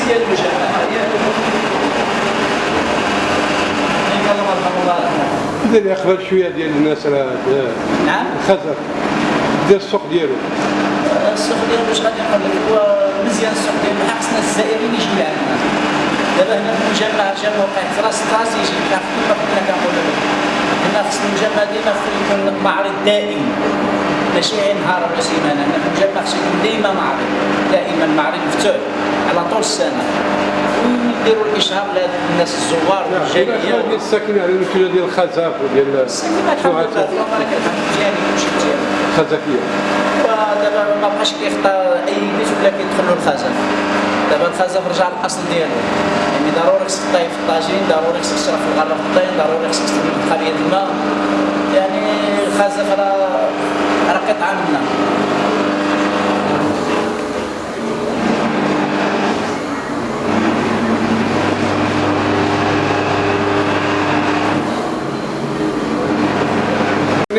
السياسيه ديالهم يقبل شوية ديال الناس نعم؟ الخزر. دير السوق ديالو. السوق ديالو واش غادي نقول لك هو مزيان السوق ديالو خاصنا الزائرين يجي لعندنا دابا هنا في المجمع جا موقع راس استراتيجي بحال كما كنا كنقول لك هنا خص المجمع ديالنا خصو يكون معرض دائم. ماشي غير نهار ولا سيمانه هنا في المجمع خصو يكون ديما معرض. دائما معرض مفتوح. على طول السنة ويديروا الاشهار للناس الزوار والجاليه ديال الساكن على المشكلة ديال الخزف وديال السنة الحمد لله اللهم لك الحمد مزيان كلشي مزيان. الخزفيه ودابا ما بقاش كيختار أي بيت ولا كيدخل له الخزف دابا الخزف رجع للأصل ديالو. يعني ضروري خصك طايب في الطاجين ضروري خصك تشرب في الغرة في الطين ضروري خصك تستعمل خلية الماء. يعني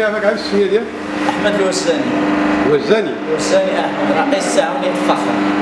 نعرفك عارف السميه ديالك أحمد الوساني. وزاني الوساني أحمد. رئيس تعاونية الفخر